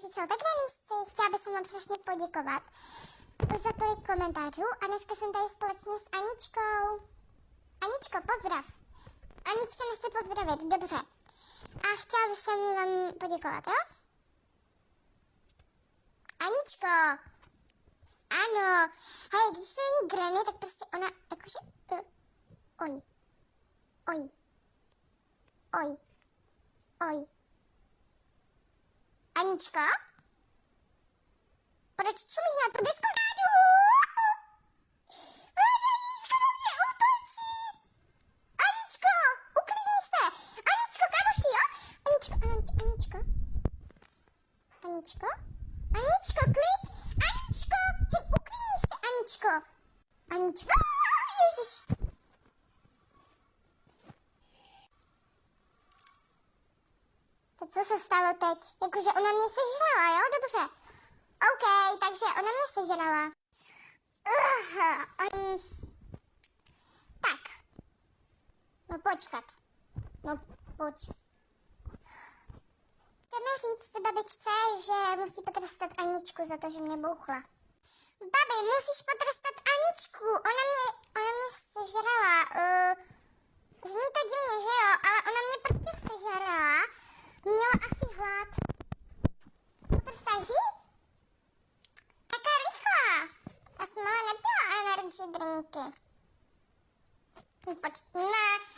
Čau, tak Denisci, chtěla bych vám strašně poděkovat za tolik komentářů a dneska jsem tady společně s Aničkou. Aničko, pozdrav. Anička nechce pozdravit, dobře. A chtěla bych vám poděkovat, jo? Aničko, ano, hej, když to není Granny, tak prostě ona, jakože, uh, oj, oj, oj, oj. Anička? Proč čumíš na tu desku zádu? Anička na mě útočí! Aničko, uklidni se! Aničko, kamoši, jo? Aničko, Aničko, Aničko. Aničko? Aničko, klid! Aničko! Hej, uklidni se, Aničko! Aničko, ježiš! Co se stalo teď? Jakože ona mě sežrala, jo? Dobře. OK, takže ona mě sežrala. Uh, on... Tak. No počkat. No poč. Jdeme říct babičce, že musí potrestat Aničku za to, že mě bouchla. Babi, musíš potrestat Aničku. Ona mě, ona mě sežrala. Uh, energy drink.